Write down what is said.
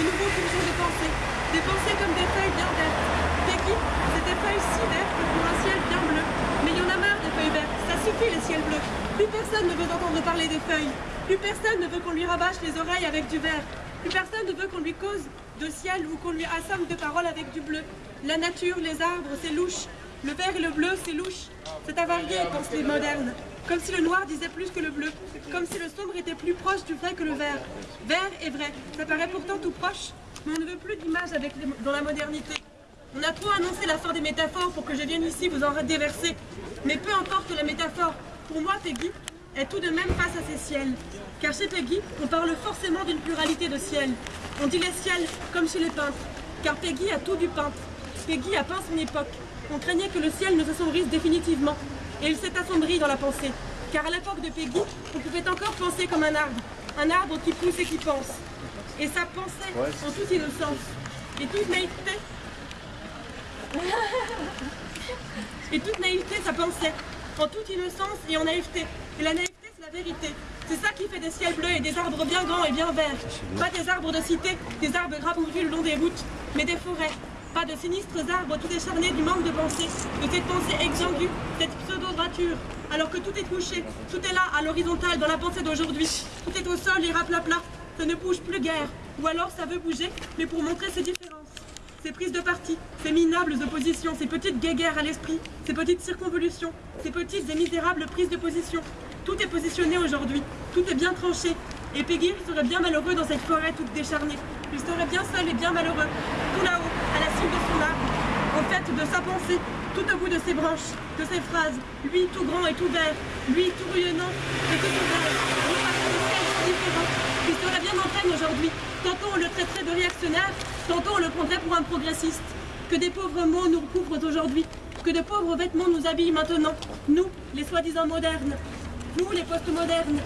de nouveaux bourgeons de pensée, des pensées comme des feuilles bien vertes. Peggy, c'est des feuilles si vertes pour un ciel bien bleu. Mais il y en a marre des feuilles vertes, ça suffit les ciels bleus. Plus personne ne veut entendre parler des feuilles. Plus personne ne veut qu'on lui rabâche les oreilles avec du vert. Plus personne ne veut qu'on lui cause de ciel ou qu'on lui assomme de paroles avec du bleu. La nature, les arbres, c'est louche. Le vert et le bleu, c'est louche. C'est avarié, pensent les modernes. Comme si le noir disait plus que le bleu. Comme si le sombre était plus proche du vrai que le vert. Vert est vrai, ça paraît pourtant tout proche. Mais on ne veut plus d'image dans la modernité. On a trop annoncé la fin des métaphores pour que je vienne ici vous en déverser. Mais peu importe la métaphore, pour moi, Peggy est tout de même face à ces ciels. Car chez Peggy, on parle forcément d'une pluralité de ciels. On dit les ciels comme chez les peintres. Car Peggy a tout du peintre. Peggy a peint son époque. On craignait que le ciel ne s'assombrisse définitivement. Et il s'est assombri dans la pensée. Car à l'époque de Peggy, on pouvait encore penser comme un arbre. Un arbre qui pousse et qui pense. Et ça pensait en toute innocence. Et toute naïveté et toute naïveté, ça pensait. En toute innocence et en naïveté. Et la naïveté, c'est la vérité. C'est ça qui fait des ciels bleus et des arbres bien grands et bien verts. Pas des arbres de cité, des arbres rabourdus le long des routes, mais des forêts. Pas de sinistres arbres tout décharnés du manque de pensée, de cette pensée exsangue, cette pseudo-droiture. Alors que tout est couché, tout est là, à l'horizontale, dans la pensée d'aujourd'hui. Tout est au sol et rapla-pla. Ça ne bouge plus guère. Ou alors ça veut bouger, mais pour montrer ses différences. Ces prises de parti, ces minables oppositions, ces petites guéguerres à l'esprit, ces petites circonvolutions, ces petites et misérables prises de position. Tout est positionné aujourd'hui, tout est bien tranché. Et Peggy serait bien malheureux dans cette forêt toute décharnée. Il serait bien seul et bien malheureux, tout là-haut, à la cime de son arbre, au de tout au bout de ses branches, de ses phrases, lui tout grand et tout vert, lui tout rayonnant et tout face à des ciels différents, qui serait bien en peine aujourd'hui. Tantôt on le traiterait de réactionnaire, tantôt on le prendrait pour un progressiste. Que des pauvres mots nous recouvrent aujourd'hui, que de pauvres vêtements nous habillent maintenant, nous, les soi-disant modernes, nous, les postmodernes,